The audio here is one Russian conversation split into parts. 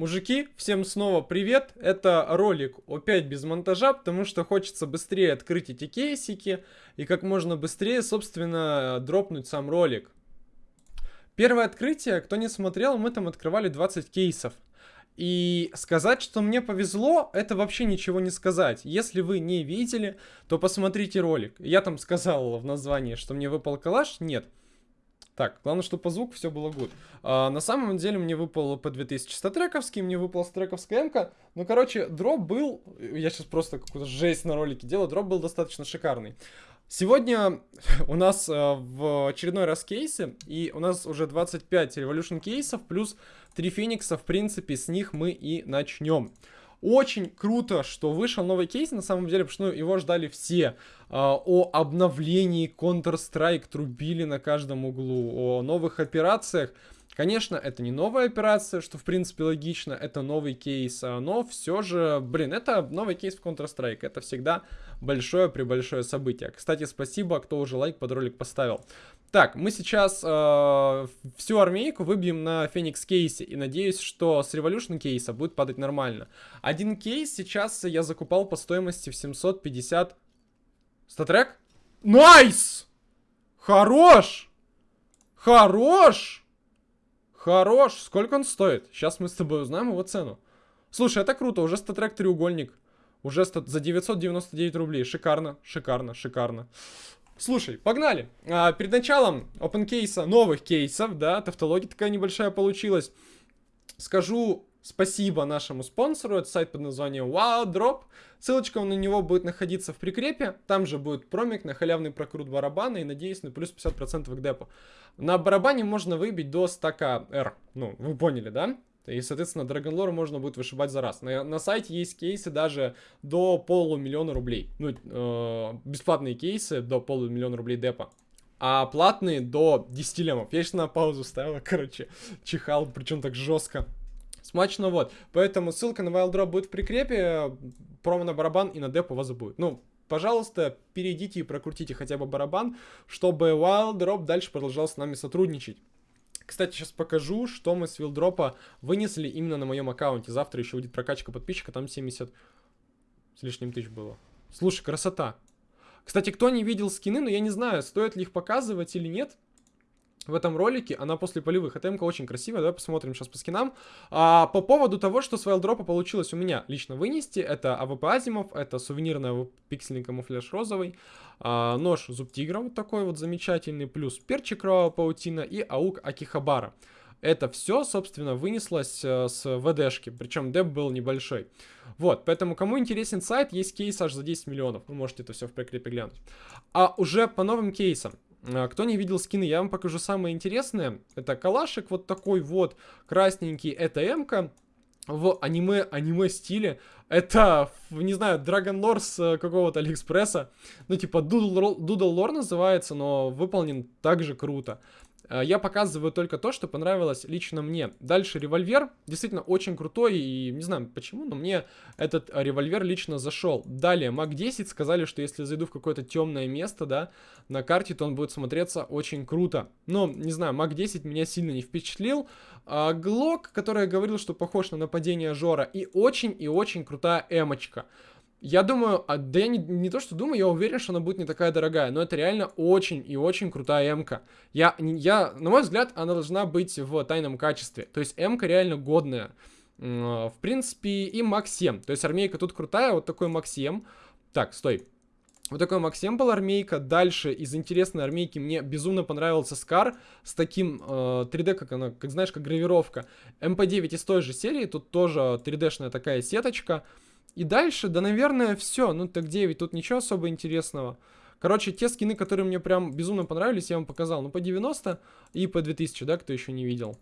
Мужики, всем снова привет. Это ролик опять без монтажа, потому что хочется быстрее открыть эти кейсики и как можно быстрее, собственно, дропнуть сам ролик. Первое открытие, кто не смотрел, мы там открывали 20 кейсов. И сказать, что мне повезло, это вообще ничего не сказать. Если вы не видели, то посмотрите ролик. Я там сказал в названии, что мне выпал калаш. Нет. Так, главное, чтобы по звуку все было good. А, на самом деле мне выпал по 2000 статрековский, мне выпал статрековская МК. Ну, короче, дроп был... Я сейчас просто какую-то жесть на ролике делаю. Дроп был достаточно шикарный. Сегодня у нас э, в очередной раз кейсы, и у нас уже 25 Revolution кейсов, плюс 3 Феникса, в принципе, с них мы и начнем. Очень круто, что вышел новый кейс, на самом деле, потому что ну, его ждали все. А, о обновлении Counter-Strike трубили на каждом углу, о новых операциях. Конечно, это не новая операция, что в принципе логично, это новый кейс, а, но все же, блин, это новый кейс в Counter-Strike, это всегда большое при большое событие. Кстати, спасибо, кто уже лайк под ролик поставил. Так, мы сейчас э, всю армейку выбьем на Феникс кейсе. И надеюсь, что с Revolution кейса будет падать нормально. Один кейс сейчас я закупал по стоимости в 750... StatTrak? Nice! Хорош! Хорош! Хорош! Сколько он стоит? Сейчас мы с тобой узнаем его цену. Слушай, это круто. Уже StatTrak треугольник. Уже за 999 рублей. Шикарно, шикарно, шикарно. Слушай, погнали. А, перед началом open кейса, новых кейсов, да, тавтология такая небольшая получилась. Скажу спасибо нашему спонсору, это сайт под названием WowDrop. Ссылочка на него будет находиться в прикрепе, там же будет промик на халявный прокрут барабана и, надеюсь, на плюс 50% к депу. На барабане можно выбить до стака R, ну, вы поняли, да? И, соответственно, Dragon Lore можно будет вышибать за раз. На, на сайте есть кейсы даже до полумиллиона рублей. Ну, э, бесплатные кейсы до полумиллиона рублей депа. А платные до 10 лемов. Я сейчас на паузу ставил, короче, чихал, причем так жестко. Смачно вот. Поэтому ссылка на Wild Drop будет в прикрепе. Промо на барабан и на деп у вас будет. Ну, пожалуйста, перейдите и прокрутите хотя бы барабан, чтобы Wild Drop дальше продолжал с нами сотрудничать. Кстати, сейчас покажу, что мы с вилдропа вынесли именно на моем аккаунте. Завтра еще будет прокачка подписчика, там 70 с лишним тысяч было. Слушай, красота. Кстати, кто не видел скины, ну я не знаю, стоит ли их показывать или нет в этом ролике, она после полевых. Эта эмка очень красивая, давай посмотрим сейчас по скинам. А, по поводу того, что с вайлдропа получилось у меня лично вынести, это АВП Азимов, это сувенирный пиксельный камуфляж розовый, а, нож зуб тигра вот такой вот замечательный, плюс перчик кровавая паутина и AUG Akihabara. Это все, собственно, вынеслось э, с ВДшки, причем деп был небольшой. Вот, поэтому кому интересен сайт, есть кейс аж за 10 миллионов, вы можете это все в прикрепе глянуть. А уже по новым кейсам. А, кто не видел скины, я вам покажу самое интересное. Это калашик вот такой вот, красненький, это М-ка в аниме, аниме стиле. Это, не знаю, Dragon Lore э, какого-то Алиэкспресса. Ну, типа, Doodle, Doodle Lore называется, но выполнен также круто. Э, я показываю только то, что понравилось лично мне. Дальше револьвер. Действительно очень крутой. И не знаю почему, но мне этот револьвер лично зашел. Далее, Мак 10 сказали, что если зайду в какое-то темное место, да, на карте, то он будет смотреться очень круто. Но, не знаю, Мак 10 меня сильно не впечатлил. А, Глок, который говорил, что похож на нападение Жора. И очень и очень крутая эмочка. Я думаю, а, да я не, не то что думаю, я уверен, что она будет не такая дорогая, но это реально очень и очень крутая м-ка. Я, я, на мой взгляд, она должна быть в тайном качестве. То есть м-ка реально годная. В принципе, и MAG-7. То есть армейка тут крутая, вот такой MAG-7. Так, стой. Вот такой MAG-7 был армейка. Дальше из интересной армейки мне безумно понравился SCAR с таким э, 3D, как она, как знаешь, как гравировка. MP9 из той же серии, тут тоже 3D-шная такая сеточка. И дальше, да, наверное, все. Ну, Tec-9, тут ничего особо интересного. Короче, те скины, которые мне прям безумно понравились, я вам показал. Ну, по 90 и по 2000, да, кто еще не видел.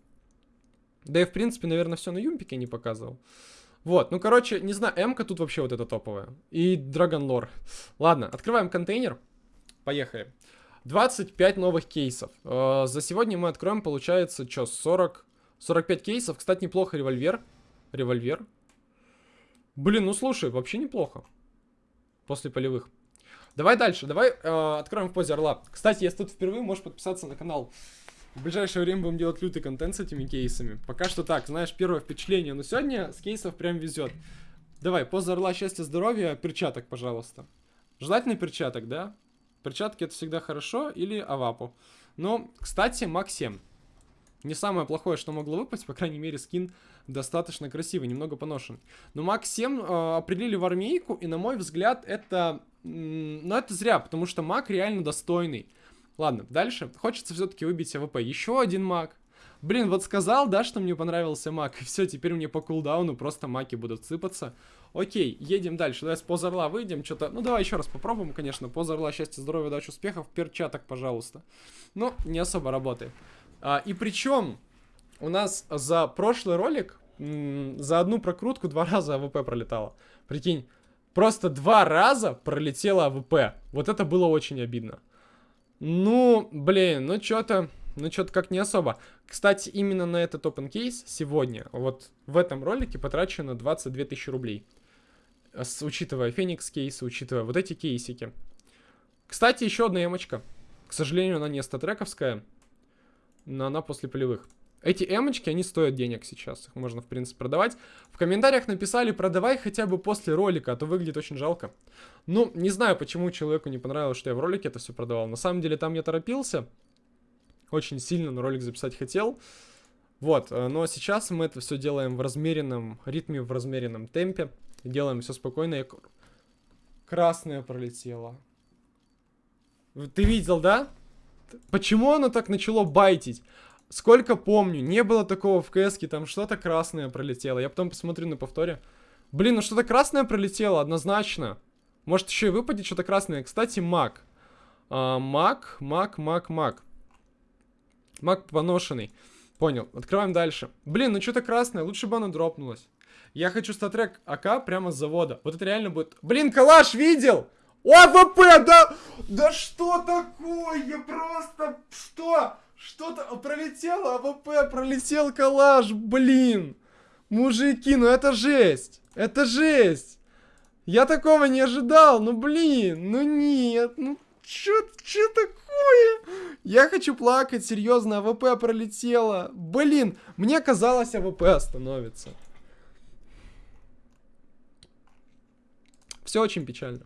Да и, в принципе, наверное, все на Юмпике не показывал. Вот, ну, короче, не знаю, М-ка тут вообще вот эта топовая. И Dragon Lore. Ладно, открываем контейнер. Поехали. 25 новых кейсов. Э, за сегодня мы откроем, получается, что, 40... 45 кейсов. Кстати, неплохо револьвер. Револьвер. Блин, ну слушай, вообще неплохо. После полевых. Давай дальше, давай э, откроем в позе орла. Кстати, если тут впервые, можешь подписаться на канал. В ближайшее время будем делать лютый контент с этими кейсами. Пока что так, знаешь, первое впечатление. Но сегодня с кейсов прям везет. Давай, поза орла, счастья, здоровья, перчаток, пожалуйста. Желательно перчаток, да? Перчатки это всегда хорошо или авапу. Но, кстати, Мак 7. Не самое плохое, что могло выпасть, по крайней мере, скин достаточно красивый, немного поношенный. Но MAG-7 э, определили в армейку, и на мой взгляд, это... Ну, это зря, потому что Мак реально достойный. Ладно, дальше. Хочется все-таки выбить АВП. Еще один Мак. Блин, вот сказал, да, что мне понравился Мак, и все, теперь мне по кулдауну просто маки будут сыпаться. Окей, едем дальше. Давай с позорла выйдем, что-то... Ну, давай еще раз попробуем, конечно. Позорла, счастья, здоровья, удачи, успехов. Перчаток, пожалуйста. Но не особо работает. А, и причем у нас за прошлый ролик за одну прокрутку два раза АВП пролетало. Прикинь, просто два раза пролетело АВП. Вот это было очень обидно. Ну, блин, ну что-то... Ну, что-то как не особо. Кстати, именно на этот open case сегодня, вот в этом ролике потрачено 22 тысячи рублей. С, учитывая Феникс кейсы, учитывая вот эти кейсики. Кстати, еще одна эмочка. К сожалению, она не статрековская, но она после полевых. Эти эмочки, они стоят денег сейчас. Их можно, в принципе, продавать. В комментариях написали, продавай хотя бы после ролика, а то выглядит очень жалко. Ну, не знаю, почему человеку не понравилось, что я в ролике это все продавал. На самом деле, там я торопился. Очень сильно на ролик записать хотел. Вот, э, но сейчас мы это все делаем в размеренном ритме, в размеренном темпе. Делаем все спокойно. Красное пролетело. Ты видел, да? Почему оно так начало байтить? Сколько помню, не было такого в кс там что-то красное пролетело. Я потом посмотрю на повторе. Блин, ну что-то красное пролетело, однозначно. Может еще и выпадет что-то красное. Кстати, маг. А, маг, маг, маг, маг. Маг поношенный. Понял. Открываем дальше. Блин, ну что-то красное, лучше бы оно дропнулось. Я хочу StatTrak АК прямо с завода. Вот это реально будет... Блин, калаш видел? АВП, да... Да что такое? Просто... Что? Что-то пролетело, АВП, пролетел калаш, блин. Мужики, ну это жесть. Это жесть. Я такого не ожидал, ну блин, ну нет, ну чё, чё такое? Я хочу плакать, серьезно, АВП пролетело. Блин, мне казалось, АВП остановится. Все очень печально.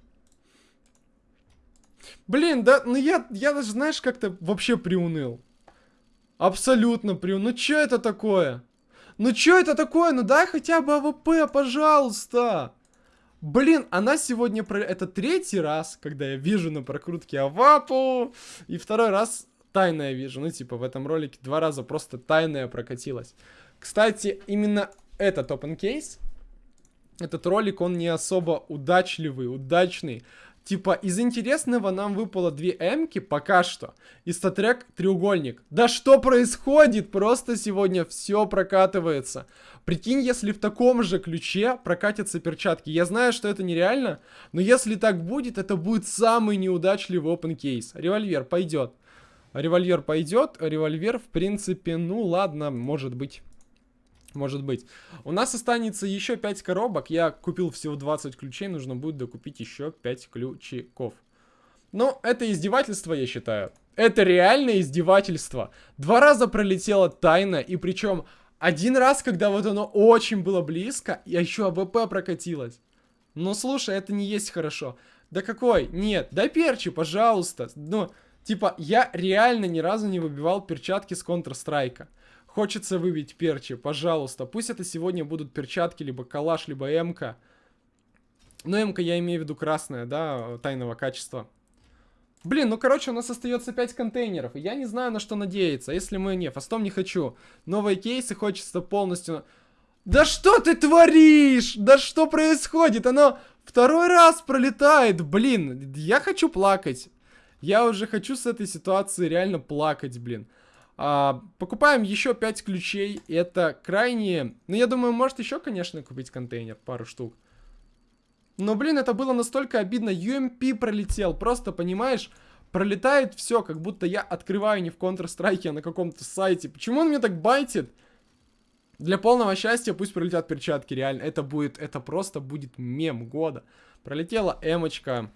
Блин, да, ну я, я даже, знаешь, как-то вообще приуныл. Абсолютно прям. Ну что это такое? Ну что это такое? Ну дай хотя бы АВП, пожалуйста. Блин, она сегодня... Про... Это третий раз, когда я вижу на прокрутке Авапу. И второй раз тайная вижу. Ну, типа, в этом ролике два раза просто тайная прокатилась. Кстати, именно этот open case, этот ролик, он не особо удачливый, удачный. Типа, из интересного нам выпало две эмки пока что. И статрек треугольник. Да что происходит? Просто сегодня все прокатывается. Прикинь, если в таком же ключе прокатятся перчатки. Я знаю, что это нереально, но если так будет, это будет самый неудачливый open кейс. Револьвер пойдет. Револьвер пойдет, револьвер, в принципе, ну ладно, может быть. Может быть. У нас останется еще 5 коробок. Я купил всего 20 ключей. Нужно будет докупить еще 5 ключиков. Но это издевательство, я считаю. Это реальное издевательство. Два раза пролетела тайна. И причем один раз, когда вот оно очень было близко, я еще АВП прокатилась. Ну слушай, это не есть хорошо. Да какой? Нет, да перчи, пожалуйста. Ну, типа, я реально ни разу не выбивал перчатки с Counter-Strike. Хочется выбить перчи, пожалуйста. Пусть это сегодня будут перчатки, либо калаш, либо МК. Но МК я имею в виду красная, да, тайного качества. Блин, ну короче, у нас остается 5 контейнеров. Я не знаю, на что надеяться. Если мы... Не, фастом не хочу. Новые кейсы хочется полностью... Да что ты творишь? Да что происходит? Оно второй раз пролетает. Блин, я хочу плакать. Я уже хочу с этой ситуации реально плакать, блин. А, покупаем еще 5 ключей. Это крайне... Ну, я думаю, может еще, конечно, купить контейнер. Пару штук. Но, блин, это было настолько обидно. UMP пролетел. Просто, понимаешь, пролетает все, как будто я открываю не в Counter-Strike, а на каком-то сайте. Почему он мне так байтит? Для полного счастья пусть пролетят перчатки, реально. Это будет, это просто будет мем года. Пролетела эмочка.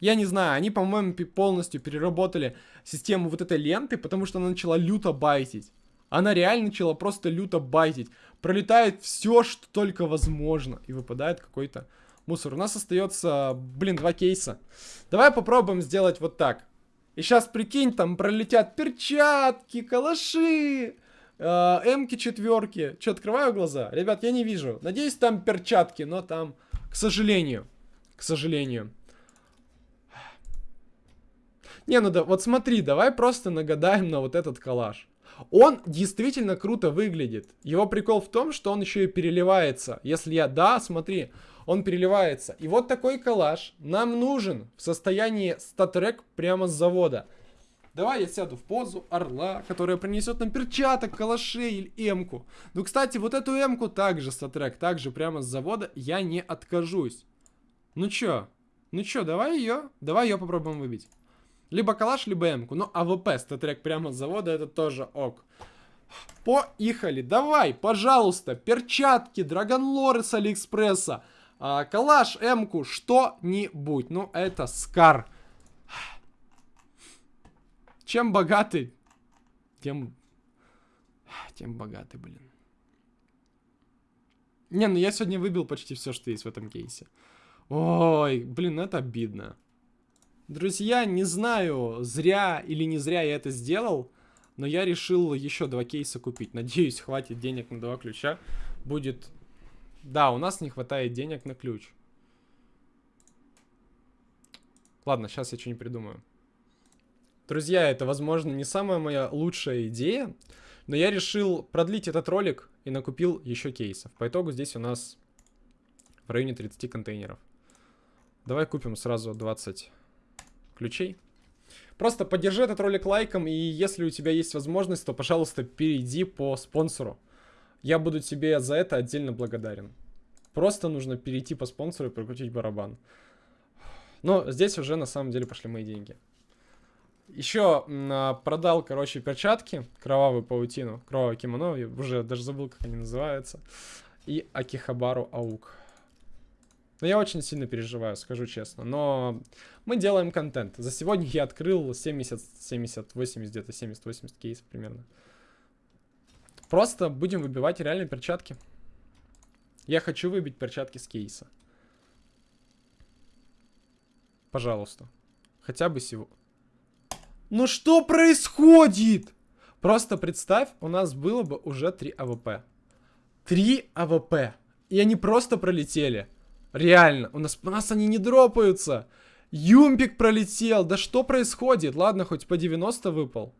Я не знаю, они, по-моему, полностью переработали систему вот этой ленты, потому что она начала люто байтить. Она реально начала просто люто байтить. Пролетает все, что только возможно. И выпадает какой-то мусор. У нас остается, блин, два кейса. Давай попробуем сделать вот так. И сейчас, прикинь, там пролетят перчатки, калаши, э, эмки четверки. Че, открываю глаза? Ребят, я не вижу. Надеюсь, там перчатки, но там, к сожалению, к сожалению. Не, ну да, вот смотри, давай просто нагадаем на вот этот коллаж. Он действительно круто выглядит. Его прикол в том, что он еще и переливается. Если я, да, смотри, он переливается. И вот такой коллаж нам нужен в состоянии статрек прямо с завода. Давай я сяду в позу орла, которая принесет нам перчаток, калашей или эмку. Ну, кстати, вот эту эмку также статрек, также прямо с завода я не откажусь. Ну чё? Ну чё, давай ее, давай ее попробуем выбить. Либо калаш, либо эмку. Ну, АВП статрек прямо с завода, это тоже ок. Поехали, давай, пожалуйста, перчатки, драгонлоры с Алиэкспресса а, калаш, эмку, что-нибудь. Ну, это Скар. Чем богатый, тем... Тем богатый, блин. Не, ну я сегодня выбил почти все, что есть в этом кейсе. Ой, блин, это обидно. Друзья, не знаю, зря или не зря я это сделал, но я решил еще два кейса купить. Надеюсь, хватит денег на два ключа. Будет да, у нас не хватает денег на ключ. Ладно, сейчас я что не придумаю. Друзья, это, возможно, не самая моя лучшая идея, но я решил продлить этот ролик и накупил еще кейсов. По итогу здесь у нас в районе 30 контейнеров. Давай купим сразу 20 ключей. Просто поддержи этот ролик лайком, и если у тебя есть возможность, то, пожалуйста, перейди по спонсору. Я буду тебе за это отдельно благодарен. Просто нужно перейти по спонсору и прокрутить барабан. Но здесь уже на самом деле пошли мои деньги. Еще а, продал, короче, перчатки, кровавую паутину, кровавое кимоно, я уже даже забыл, как они называются, и Акихабару Аук. Но я очень сильно переживаю, скажу честно. Но мы делаем контент. За сегодня я открыл 70, 70, 80, где-то 70-80 кейсов примерно. Просто будем выбивать реально перчатки. Я хочу выбить перчатки с кейса. Пожалуйста. Хотя бы всего. Ну что происходит? Просто представь, у нас было бы уже 3 АВП. 3 АВП. И они просто пролетели. Реально. У нас, у нас они не дропаются. Юмпик пролетел. Да что происходит? Ладно, хоть P90 выпал.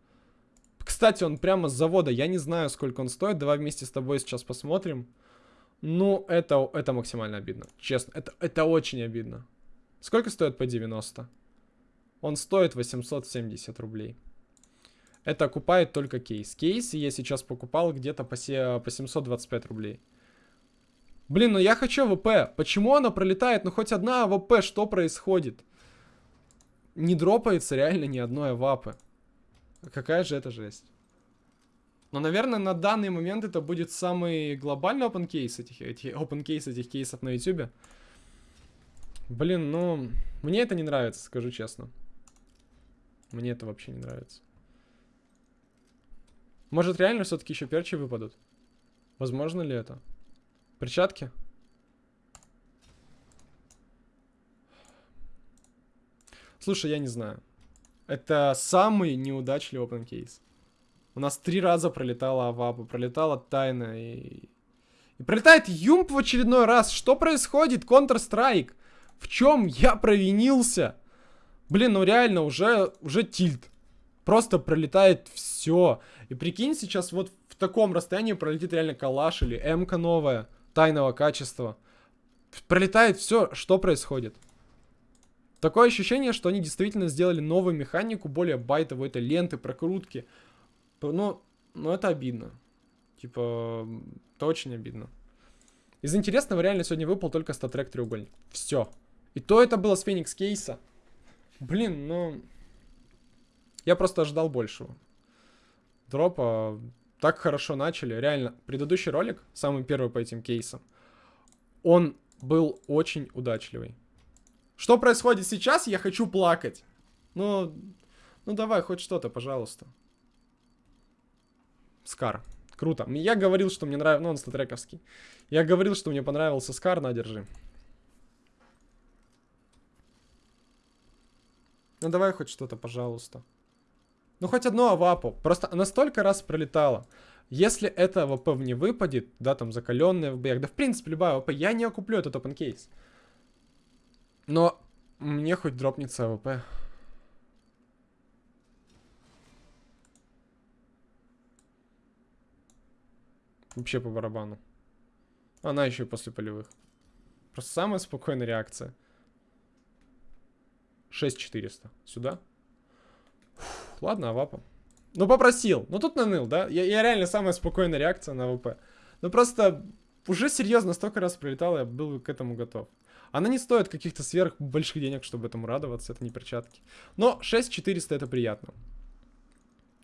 Кстати, он прямо с завода. Я не знаю, сколько он стоит. Давай вместе с тобой сейчас посмотрим. Ну, это, это максимально обидно. Честно, это, это очень обидно. Сколько стоит P90? Он стоит 870 рублей. Это окупает только кейс. Кейс я сейчас покупал где-то по, по 725 рублей. Блин, ну я хочу АВП. Почему она пролетает? Ну хоть одна АВП, что происходит? Не дропается реально ни одной АВАПы. Какая же это жесть. Но, наверное, на данный момент это будет самый глобальный open case этих, эти, open case этих кейсов на YouTube. Блин, ну, мне это не нравится, скажу честно. Мне это вообще не нравится. Может, реально все-таки еще перчи выпадут? Возможно ли это? Перчатки? Слушай, я не знаю. Это самый неудачливый open case. У нас три раза пролетала Аваба, пролетала Тайна и... И пролетает Юмп в очередной раз. Что происходит? Counter-Strike. В чем я провинился? Блин, ну реально, уже, уже тильт. Просто пролетает все. И прикинь, сейчас вот в таком расстоянии пролетит реально калаш или МК новая, тайного качества. Пролетает все, что происходит? Такое ощущение, что они действительно сделали новую механику, более байтовую, это ленты, прокрутки. Ну, ну это обидно. Типа, это очень обидно. Из интересного реально сегодня выпал только статрек треугольник. Все. И то это было с Феникс кейса. Блин, ну... Я просто ожидал большего. Дропа так хорошо начали. Реально, предыдущий ролик, самый первый по этим кейсам, он был очень удачливый. Что происходит сейчас, я хочу плакать. Ну, ну давай, хоть что-то, пожалуйста. Скар. Круто. Я говорил, что мне нравится... Ну, он статрековский. Я говорил, что мне понравился Скар, на, держи. Ну давай хоть что-то, пожалуйста. Ну хоть одно авапу. Просто она столько раз пролетала. Если это АВП не выпадет, да, там закаленная в боях, да в принципе любая АВП, я не окуплю этот open case. Но мне хоть дропнется АВП. Вообще по барабану. Она еще и после полевых. Просто самая спокойная реакция. 6400. Сюда? Ладно, авапа. Ну, попросил. Ну, тут наныл, да? Я, я реально самая спокойная реакция на АВП. Ну, просто уже серьезно столько раз прилетал, я был к этому готов. Она не стоит каких-то сверх больших денег, чтобы этому радоваться, это не перчатки. Но 6400 это приятно.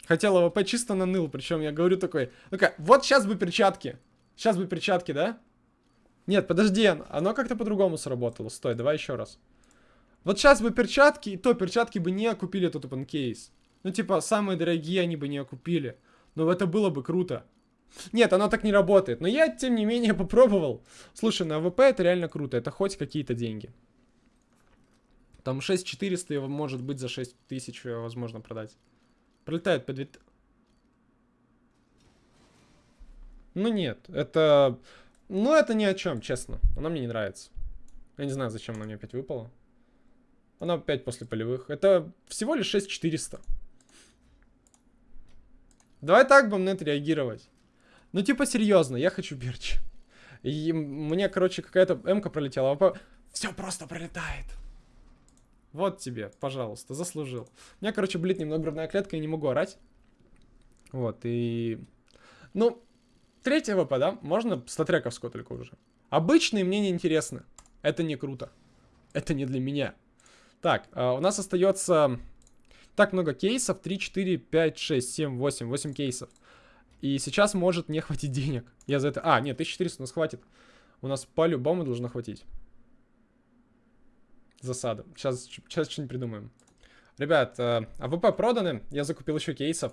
Хотел АВП чисто наныл, причем я говорю такой, ну-ка, вот сейчас бы перчатки. Сейчас бы перчатки, да? Нет, подожди, оно как-то по-другому сработало. Стой, давай еще раз. Вот сейчас бы перчатки, и то перчатки бы не окупили этот open case. Ну, типа, самые дорогие они бы не окупили. Но это было бы круто. Нет, оно так не работает. Но я, тем не менее, попробовал. Слушай, на АВП это реально круто. Это хоть какие-то деньги. Там 6400 его может быть за 6000 возможно продать. Пролетает по 2... Ну нет, это... Ну это ни о чем, честно. Она мне не нравится. Я не знаю, зачем она мне опять выпала. Она опять после полевых. Это всего лишь 6400. Давай так будем на это реагировать. Ну, типа, серьезно, я хочу берч. И мне, короче, какая-то м пролетела. А Все просто пролетает. Вот тебе, пожалуйста, заслужил. У меня, короче, блит немного грудная клетка, я не могу орать. Вот, и... Ну, третья ВП, да? Можно статрековскую только уже. Обычные мне не интересны. Это не круто. Это не для меня. Так, а, у нас остается так много кейсов. 3, 4, 5, 6, 7, 8. 8 кейсов. И сейчас может не хватить денег. Я за это... А, нет, 1400 у нас хватит. У нас по-любому должно хватить. Засада. Сейчас, сейчас что-нибудь придумаем. Ребят, э, АВП проданы. Я закупил еще кейсов.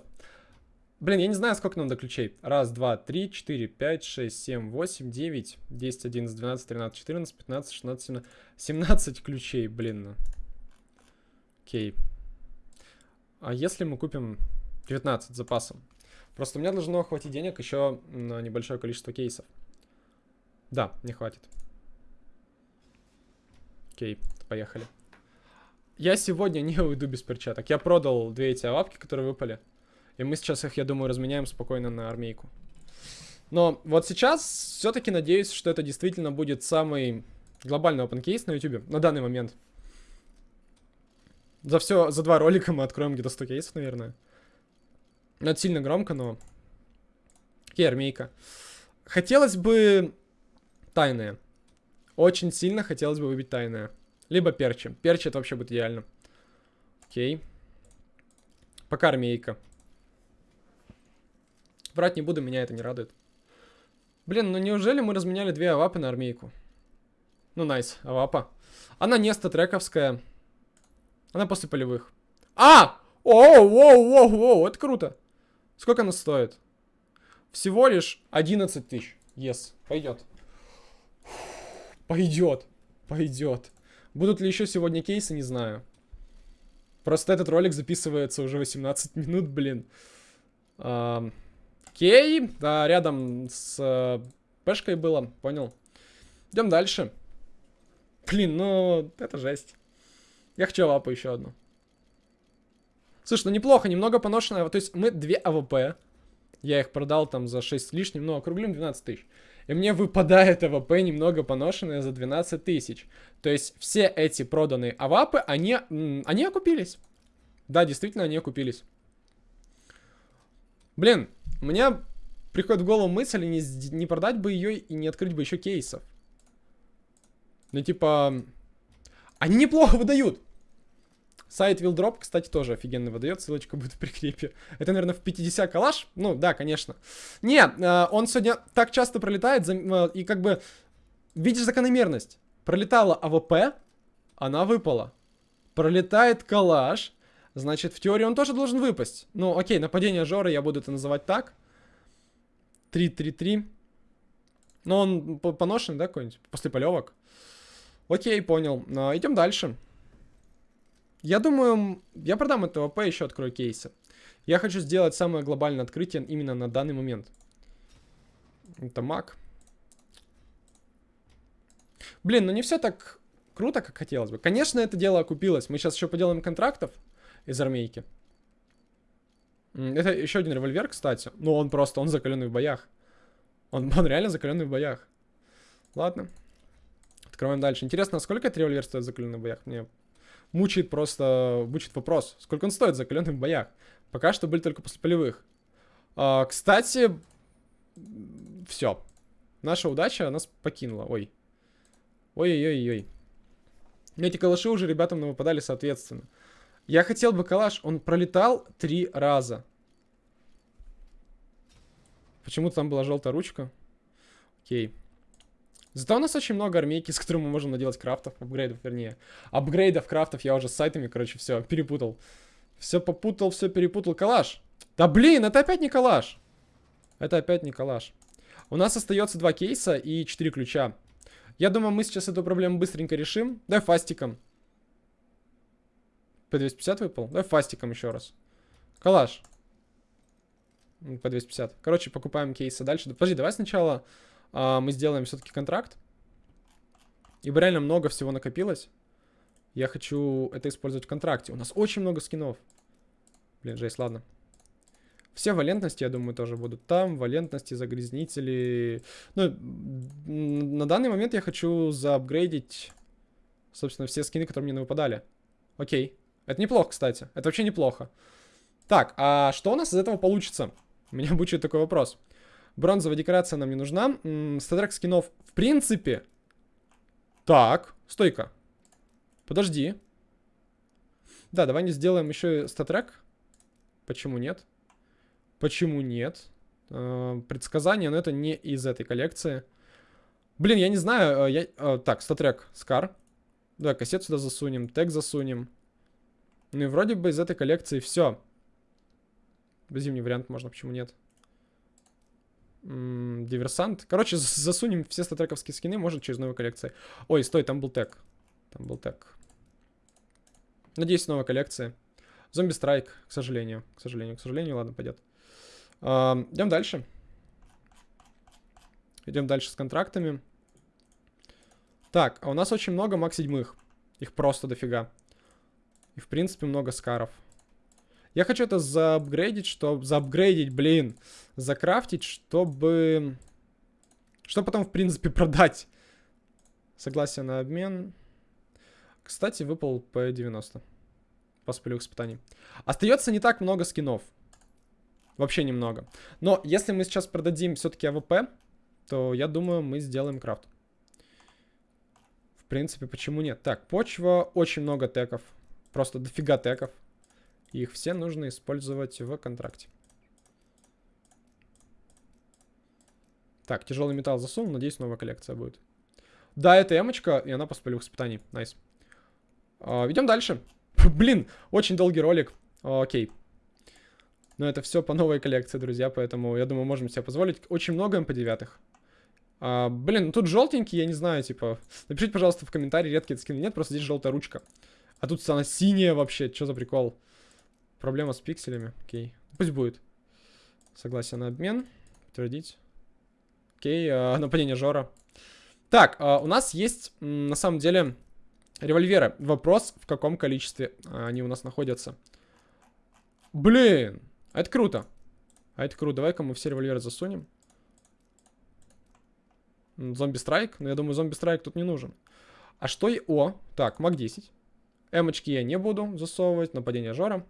Блин, я не знаю, сколько нам до ключей. Раз, два, три, четыре, пять, шесть, семь, восемь, девять, десять, одиннадцать, двенадцать, тринадцать, четырнадцать, пятнадцать, шестнадцать, семнадцать. Семнадцать ключей, блин. Окей. А если мы купим 19 запасом? Просто у меня должно хватить денег еще на небольшое количество кейсов. Да, не хватит. Окей, поехали. Я сегодня не уйду без перчаток. Я продал две эти лапки, которые выпали. И мы сейчас их, я думаю, разменяем спокойно на армейку. Но вот сейчас все-таки надеюсь, что это действительно будет самый глобальный case на YouTube на данный момент. За все, за два ролика мы откроем где-то 100 кейсов, наверное. Ну, это сильно громко, но... Окей, армейка. Хотелось бы тайное. Очень сильно хотелось бы выбить тайное. Либо перчи. Перчи это вообще будет идеально. Окей. Пока армейка. Брать не буду, меня это не радует. Блин, ну неужели мы разменяли две авапы на армейку? Ну, найс, авапа. Она не статрековская. Она после полевых. А! Оу, оу, оу, оу, это круто. Сколько она стоит? Всего лишь 11 тысяч. Yes, пойдет. Пойдет. Пойдет. Будут ли еще сегодня кейсы, не знаю. Просто этот ролик записывается уже 18 минут, блин. А, окей. Да, рядом с э, пешкой было, понял. Идем дальше. Блин, ну, это жесть. Я хочу лапу еще одну. Слушай, ну неплохо, немного поношенная. То есть мы две АВП. Я их продал там за 6 с лишним, ну округлим 12 тысяч. И мне выпадает АВП немного поношенная за 12 тысяч. То есть все эти проданные АВАПы, они, они окупились. Да, действительно, они окупились. Блин, у меня приходит в голову мысль не, не продать бы ее и не открыть бы еще кейсов. Ну, типа, они неплохо выдают. Сайт Wildrop, кстати, тоже офигенно выдает. Ссылочка будет в прикрепе. Это, наверное, в 50 калаш? Ну, да, конечно. Не, э, он сегодня так часто пролетает, э, и как бы... Видишь закономерность. Пролетала АВП, Она выпала. Пролетает калаш. Значит, в теории он тоже должен выпасть. Ну, окей, нападение Жоры, я буду это называть так. 3-3-3. Но он поношенный, да, какой-нибудь? После полевок. Окей, понял. А, идем дальше. Я думаю, я продам это ВП, еще открою кейсы. Я хочу сделать самое глобальное открытие именно на данный момент. Это маг. Блин, ну не все так круто, как хотелось бы. Конечно, это дело окупилось. Мы сейчас еще поделаем контрактов из армейки. Это еще один револьвер, кстати. Ну, он просто, он закаленный в боях. Он, он реально закаленный в боях. Ладно. Открываем дальше. Интересно, сколько этот револьвер стоит в боях? Мне мучает просто, мучает вопрос. Сколько он стоит в боях? Пока что были только после полевых. А, кстати, все. Наша удача нас покинула. Ой. Ой-ой-ой-ой. Эти калаши уже ребятам выпадали соответственно. Я хотел бы калаш. Он пролетал три раза. Почему-то там была желтая ручка. Окей. Зато у нас очень много армейки, с которыми мы можем наделать крафтов, апгрейдов, вернее. Апгрейдов, крафтов я уже с сайтами, короче, все, перепутал. Все попутал, все перепутал. Калаш. Да блин, это опять не калаш. Это опять не калаш. У нас остается два кейса и четыре ключа. Я думаю, мы сейчас эту проблему быстренько решим. Давай фастиком. P250 выпал? Давай фастиком еще раз. Калаш. P250. Короче, покупаем кейсы дальше. Подожди, давай сначала мы сделаем все-таки контракт. Ибо реально много всего накопилось. Я хочу это использовать в контракте. У нас очень много скинов. Блин, жесть, ладно. Все валентности, я думаю, тоже будут там. Валентности, загрязнители. Ну, на данный момент я хочу заапгрейдить, собственно, все скины, которые мне выпадали. Окей. Это неплохо, кстати. Это вообще неплохо. Так, а что у нас из этого получится? Меня будет такой вопрос. Бронзовая декорация нам не нужна. Статрек скинов, в принципе... Так, стойка. Подожди. Да, давай не сделаем еще статрек. Почему нет? Почему нет? Э, предсказание, но это не из этой коллекции. Блин, я не знаю. Э, я... Э, так, статрек, скар. Да, кассет сюда засунем, тег засунем. Ну и вроде бы из этой коллекции все. Зимний вариант можно, почему нет? Диверсант. Короче, засунем все статрековские скины, может, через новую коллекцию. Ой, стой, там был тег. Там был тег. Надеюсь, новая коллекция. Зомби-страйк, к сожалению. К сожалению, к сожалению, ладно, пойдет. Uh, идем дальше. Идем дальше с контрактами. Так, а у нас очень много маг седьмых. Их просто дофига. И, в принципе, много скаров. Я хочу это заапгрейдить, чтобы... Заапгрейдить, блин. Закрафтить, чтобы... Чтобы потом, в принципе, продать. Согласие на обмен. Кстати, выпал P90 после полевых испытаний. Остается не так много скинов. Вообще немного. Но если мы сейчас продадим все-таки АВП, то я думаю, мы сделаем крафт. В принципе, почему нет? Так, почва, очень много теков. Просто дофига теков. Их все нужно использовать в контракте. Так, тяжелый металл засунул, надеюсь, новая коллекция будет. Да, это эмочка, и она после полевых испытаний. Nice. А, идем дальше. Блин, очень долгий ролик. Окей. Но это все по новой коллекции, друзья, поэтому я думаю, можем себе позволить. Очень много МП9. А, блин, тут желтенький, я не знаю, типа... Напишите, пожалуйста, в комментарии, редкие скины нет, просто здесь желтая ручка. А тут она синяя вообще, что за прикол? Проблема с пикселями, окей. Пусть будет. Согласие на обмен. Подтвердить. Окей, а, нападение Жора. Так, а, у нас есть, на самом деле, Револьверы. Вопрос, в каком количестве они у нас находятся. Блин, а это круто. А это круто. Давай-ка мы все револьверы засунем. Зомби-страйк? Ну, я думаю, зомби-страйк тут не нужен. А что... и О, так, МАК-10. Эмочки я не буду засовывать. Нападение Жора.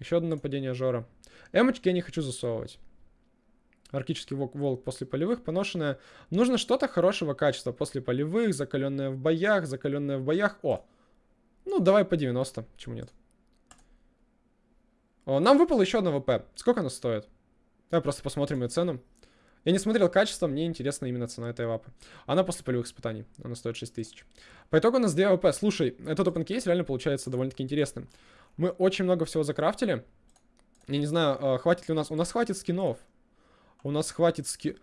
Еще одно нападение Жора. Эмочки я не хочу засовывать. Арктический волк, волк после полевых, поношенная. Нужно что-то хорошего качества после полевых, закаленное в боях, закаленное в боях. О, ну давай по 90, почему нет? О, нам выпало еще одна АВП. Сколько оно стоит? Давай просто посмотрим ее цену. Я не смотрел качество, мне интересна именно цена этой авапы. Она после полевых испытаний, она стоит 6000. По итогу у нас 2 АВП. Слушай, этот open case реально получается довольно-таки интересным. Мы очень много всего закрафтили. Я не знаю, а, хватит ли у нас... У нас хватит скинов. У нас хватит ски...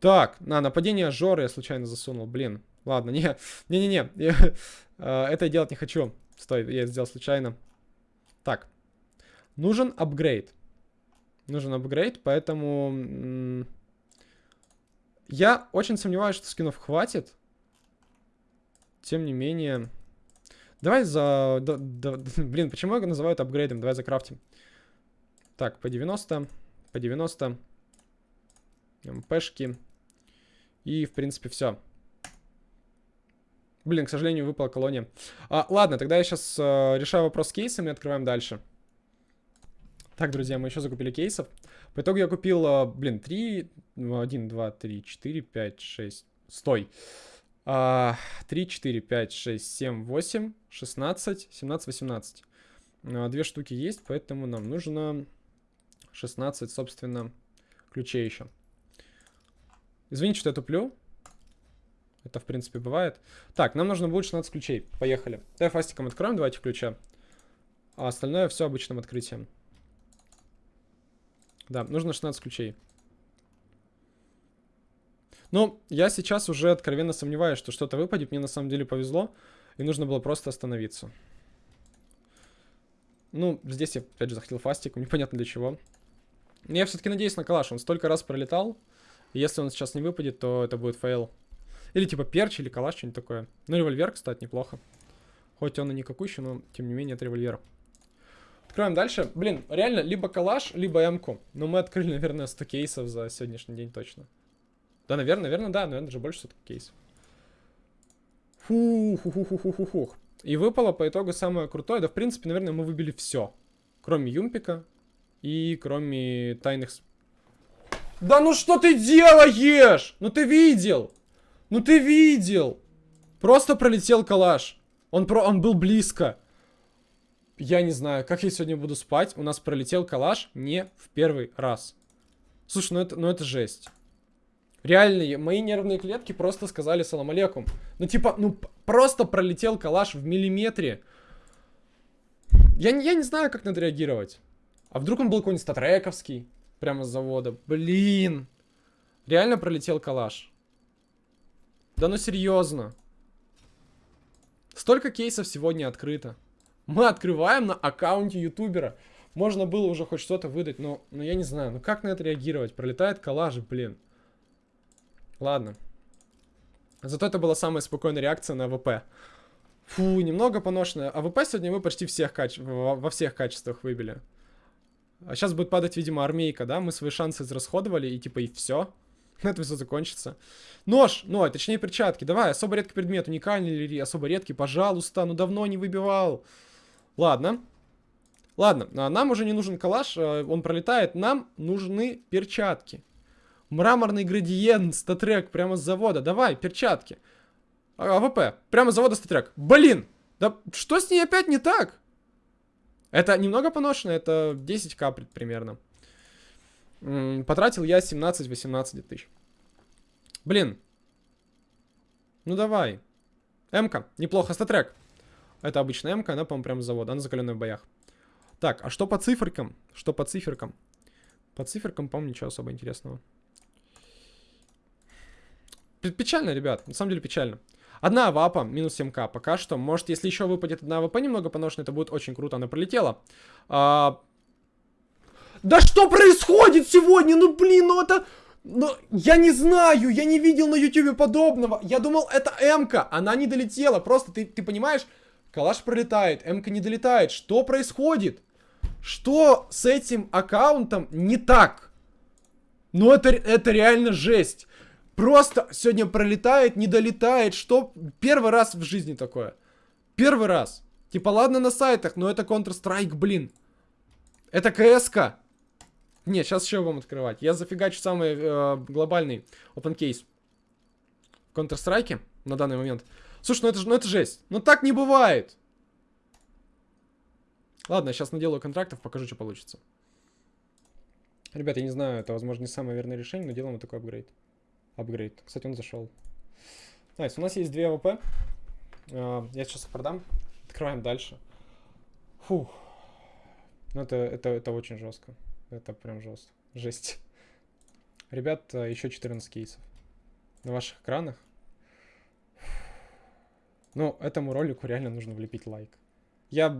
Так, на, нападение Жоры я случайно засунул, блин. Ладно, не, не-не-не, а, это я делать не хочу. Стой, я сделал случайно. Так, нужен апгрейд. Нужен апгрейд, поэтому... Я очень сомневаюсь, что скинов хватит. Тем не менее... Давай за... Да, да, блин, почему я называю это апгрейдом? Давай закрафтим. Так, по 90, по 90. МПшки. И, в принципе, все. Блин, к сожалению, выпала колония. А, ладно, тогда я сейчас э, решаю вопрос с кейсами и открываем дальше. Так, друзья, мы еще закупили кейсов. По итогу я купил, э, блин, 3, 1, 2, 3, 4, 5, 6. Стой. А, 3, 4, 5, 6, 7, 8, 16, 17, 18. А, две штуки есть, поэтому нам нужно 16, собственно, ключей еще. Извините, что я туплю. Это, в принципе, бывает. Так, нам нужно будет 16 ключей. Поехали. Давай фастиком откроем этих ключа. А остальное все обычным открытием. Да, нужно 16 ключей. Ну, я сейчас уже откровенно сомневаюсь, что что-то выпадет. Мне на самом деле повезло. И нужно было просто остановиться. Ну, здесь я опять же захотел фастиком. Непонятно для чего. Но я все-таки надеюсь на калаш. Он столько раз пролетал. Если он сейчас не выпадет, то это будет фейл. Или типа перч или калаш, что-нибудь такое. Ну, револьвер, кстати, неплохо. Хоть он и не какущий, но тем не менее это револьвер. Откроем дальше. Блин, реально, либо калаш, либо эмку. Но мы открыли, наверное, 100 кейсов за сегодняшний день точно. Да, наверное, наверное, да, наверное, даже больше 100 кейсов. Фух, И выпало по итогу самое крутое. Да, в принципе, наверное, мы выбили все. Кроме Юмпика и кроме тайных... Да ну что ты делаешь? Ну ты видел? Ну ты видел? Просто пролетел калаш. Он, про... он был близко. Я не знаю, как я сегодня буду спать. У нас пролетел калаш не в первый раз. Слушай, ну это, ну это жесть. Реально, мои нервные клетки просто сказали салам алейкум. Ну типа, ну просто пролетел калаш в миллиметре. Я, я не знаю, как надо реагировать. А вдруг он был какой-нибудь статрековский? Прямо с завода. Блин. Реально пролетел калаш. Да ну серьезно. Столько кейсов сегодня открыто. Мы открываем на аккаунте ютубера. Можно было уже хоть что-то выдать, но, но я не знаю. Ну как на это реагировать? Пролетает калаш, блин. Ладно. Зато это была самая спокойная реакция на АВП. Фу, немного поношенная. АВП сегодня мы почти всех каче... во всех качествах выбили. А сейчас будет падать, видимо, армейка, да? Мы свои шансы израсходовали, и типа и все. На все закончится. Нож, ну, а точнее перчатки. Давай, особо редкий предмет, уникальный или особо редкий, пожалуйста. Ну, давно не выбивал. Ладно. Ладно, а нам уже не нужен калаш, а, он пролетает. Нам нужны перчатки. Мраморный градиент, StatTrak, прямо с завода. Давай, перчатки. А, АВП, прямо с завода StatTrak. Блин, да что с ней опять не так? Это немного поношено, это 10к примерно. Потратил я 17-18 тысяч. Блин. Ну давай. М-ка. Неплохо. StatTrak. Это обычная М-ка. Она, по-моему, прям с завода. Она закаленная в боях. Так, а что по циферкам? Что по циферкам? По циферкам, по-моему, ничего особо интересного. Печально, ребят. На самом деле печально. Одна АВАПа, минус 7к. Пока что. Может, если еще выпадет одна АВП немного поношенная, это будет очень круто. Она пролетела. А, да что происходит сегодня? Ну блин, ну это... Ну, я не знаю, я не видел на ютубе подобного. Я думал, это М-ка, она не долетела. Просто ты, ты понимаешь, калаш пролетает, М-ка не долетает. Что происходит? Что с этим аккаунтом не так? Ну это, это реально жесть. Просто сегодня пролетает, не долетает. Что? Первый раз в жизни такое. Первый раз. Типа, ладно на сайтах, но это Counter-Strike, блин. Это КСК. Нет, сейчас еще будем открывать. Я зафигачу самый э, глобальный open case в Counter-Strike на данный момент. Слушай, ну это, ну это жесть. Ну так не бывает. Ладно, сейчас наделаю контрактов, покажу, что получится. Ребята, я не знаю, это, возможно, не самое верное решение, но делаем вот такой апгрейд. Апгрейд. Кстати, он зашел. Nice, у нас есть две АВП. А, я сейчас их продам. Открываем дальше. Фух. Ну, это, это, это очень жестко. Это прям жестко. Жесть. Ребят, еще 14 кейсов. На ваших экранах. Ну, этому ролику реально нужно влепить лайк. Я...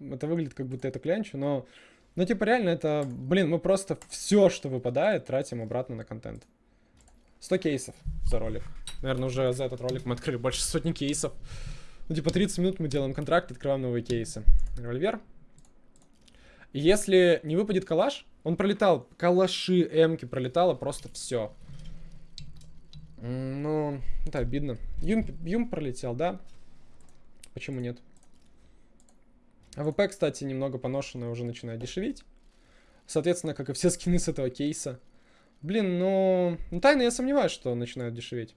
Это выглядит, как будто это клянчу, но... Ну, типа, реально, это... Блин, мы просто все, что выпадает, тратим обратно на контент. 100 кейсов за ролик. Наверное, уже за этот ролик мы открыли больше сотни кейсов. Ну, типа, 30 минут мы делаем контракт, открываем новые кейсы. Револьвер. Если не выпадет калаш, он пролетал. Калаши, эмки пролетало, просто все. Ну, это обидно. Юм, Юм пролетел, да? Почему нет? АВП, кстати, немного поношенная, уже начинает дешеветь. Соответственно, как и все скины с этого кейса. Блин, ну... ну тайно я сомневаюсь, что начинают дешеветь.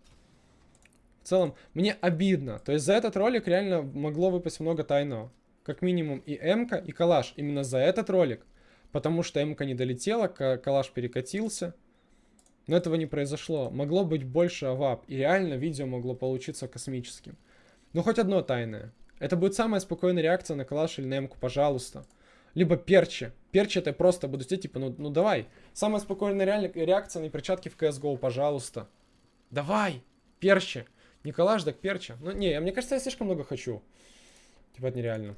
В целом, мне обидно. То есть за этот ролик реально могло выпасть много тайного. Как минимум и М-ка, и Калаш. Именно за этот ролик. Потому что М-ка не долетела, Калаш перекатился. Но этого не произошло. Могло быть больше авап. И реально видео могло получиться космическим. Ну хоть одно тайное. Это будет самая спокойная реакция на Калаш или на пожалуйста. Либо перчи. Перчи это просто буду сидеть, типа, ну, ну давай. Самая спокойная реакция на перчатки в CSGO, пожалуйста. Давай, перчи. Николаш, так перчи. Ну, не, мне кажется, я слишком много хочу. Типа, это нереально.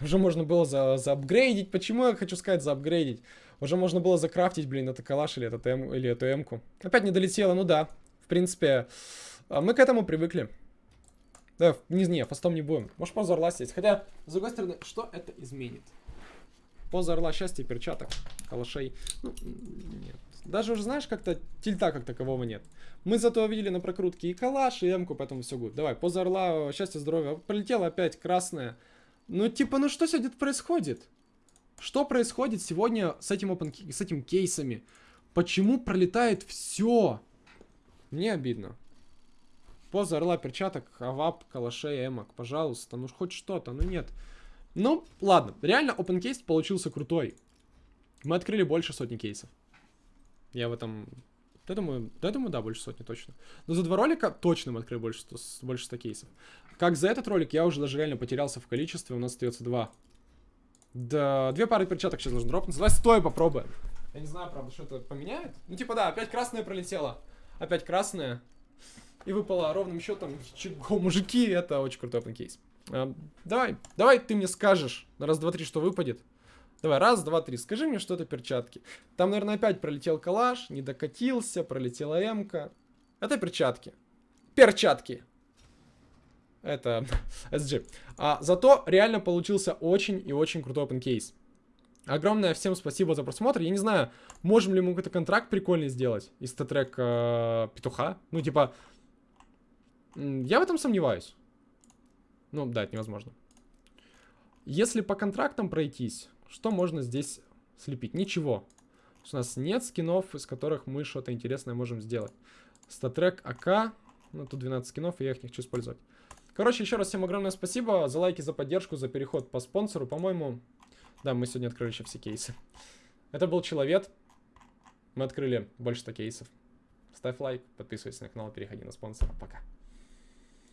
Уже можно было за, заапгрейдить. Почему я хочу сказать заапгрейдить? Уже можно было закрафтить, блин, это калаш или, этот М, или эту М-ку. Опять не долетело, ну да. В принципе, а, мы к этому привыкли. Да, не, не, фастом не будем. Может, поза орла сесть. Хотя, с другой стороны, что это изменит? Поза орла счастья, перчаток, калашей. Ну, нет. Даже уже знаешь, как-то тильта как такового нет. Мы зато увидели на прокрутке и калаш, и эмку, поэтому все гуд. Давай, поза орла, счастья, здоровья. Полетела опять красная. Ну, типа, ну что сегодня происходит? Что происходит сегодня с этим, open, с этим кейсами? Почему пролетает все? Мне обидно. Поза орла, перчаток, авап, калашей, эмок. Пожалуйста, ну хоть что-то, ну нет. Ну, ладно. Реально, open кейс получился крутой. Мы открыли больше сотни кейсов. Я в этом... Я думаю, я думаю, да, больше сотни точно. Но за два ролика точно мы открыли больше 100, больше 100 кейсов. Как за этот ролик, я уже даже реально потерялся в количестве. У нас остается два. Да, две пары перчаток сейчас нужно дропнуть. Давай стоя попробуем. Я не знаю, правда, что это поменяет. Ну, типа, да, опять красная пролетела. Опять красная. И выпала ровным счетом. Чего, мужики, это очень крутой open кейс. А, давай, давай ты мне скажешь на раз, два, три, что выпадет. Давай, раз, два, три. Скажи мне, что это перчатки. Там, наверное, опять пролетел калаш, не докатился, пролетела эмка. Это перчатки. Перчатки. Это SG. А, зато реально получился очень и очень крутой open case. Огромное всем спасибо за просмотр. Я не знаю, можем ли мы какой-то контракт прикольный сделать из тетрек э, петуха. Ну, типа, я в этом сомневаюсь. Ну, да, это невозможно. Если по контрактам пройтись, что можно здесь слепить? Ничего. У нас нет скинов, из которых мы что-то интересное можем сделать. Статрек АК. Ну, тут 12 скинов, и я их не хочу использовать. Короче, еще раз всем огромное спасибо за лайки, за поддержку, за переход по спонсору. По-моему, да, мы сегодня открыли еще все кейсы. Это был Человек. Мы открыли больше 100 кейсов. Ставь лайк, подписывайся на канал, переходи на спонсора. Пока.